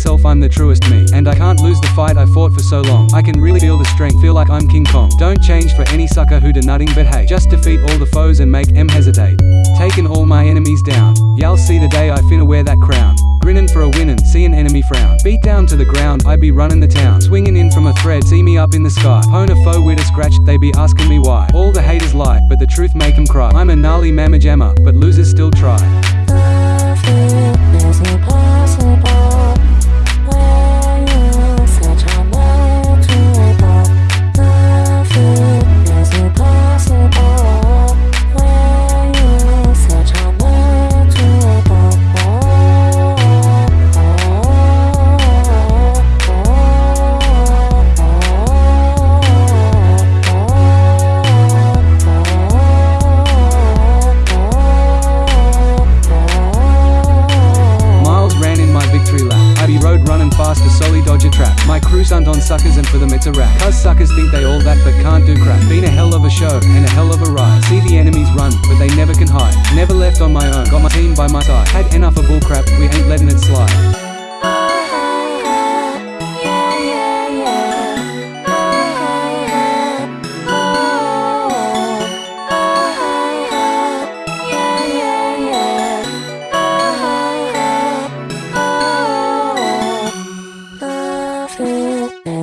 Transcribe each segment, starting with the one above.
myself I'm the truest me. And I can't lose the fight I fought for so long. I can really feel the strength, feel like I'm King Kong. Don't change for any sucker who do nothing but hate. Just defeat all the foes and make em hesitate. Taking all my enemies down. Y'all see the day I finna wear that crown. Grinning for a winning, see an enemy frown. Beat down to the ground, I be running the town. Swinging in from a thread, see me up in the sky. Pwn a foe with a scratch, they be asking me why. All the haters lie, but the truth make them cry. I'm a gnarly mamma jammer, but losers still on suckers and for them it's a rap. Cause suckers think they all that but can't do crap. Been a hell of a show and a hell of a ride. See the enemies run, but they never can hide. Never left on my own, got my team by my side. Had enough of bullcrap, we ain't letting it slide.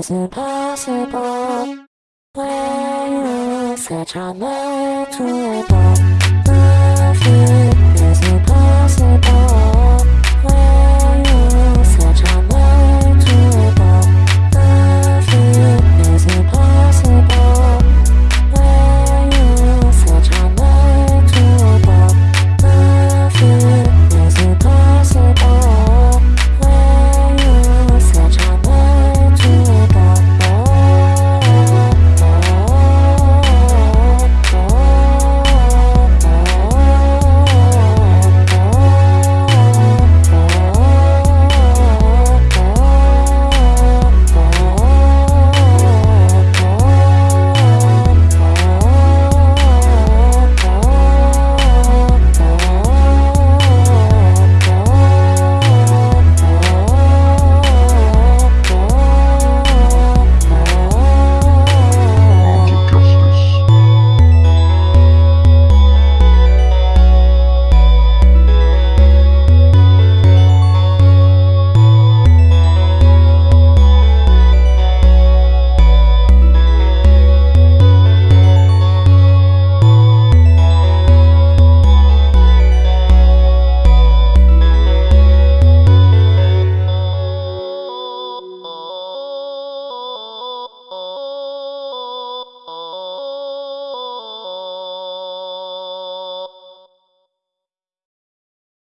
Is impossible when you set your mind to